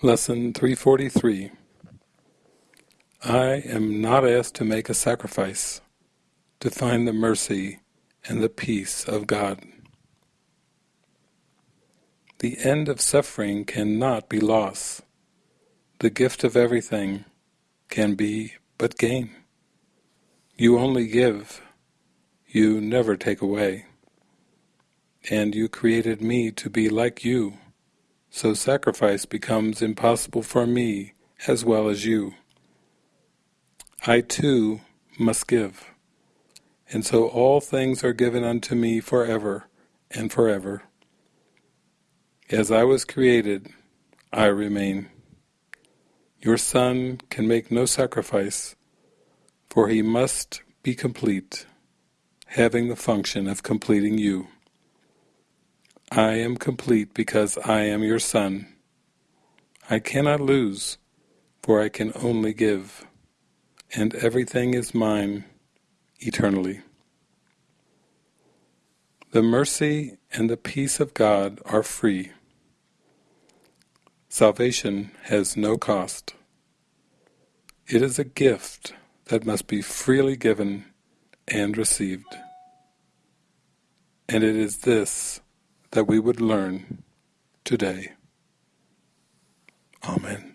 Lesson 343 I am not asked to make a sacrifice to find the mercy and the peace of God. The end of suffering cannot be loss. The gift of everything can be but gain. You only give, you never take away. And you created me to be like you, so sacrifice becomes impossible for me as well as you. I too must give, and so all things are given unto me forever and forever. As I was created, I remain. Your Son can make no sacrifice, for he must be complete, having the function of completing you. I am complete because I am your Son. I cannot lose, for I can only give, and everything is mine eternally. The mercy and the peace of God are free. Salvation has no cost. It is a gift that must be freely given and received. And it is this that we would learn today. Amen.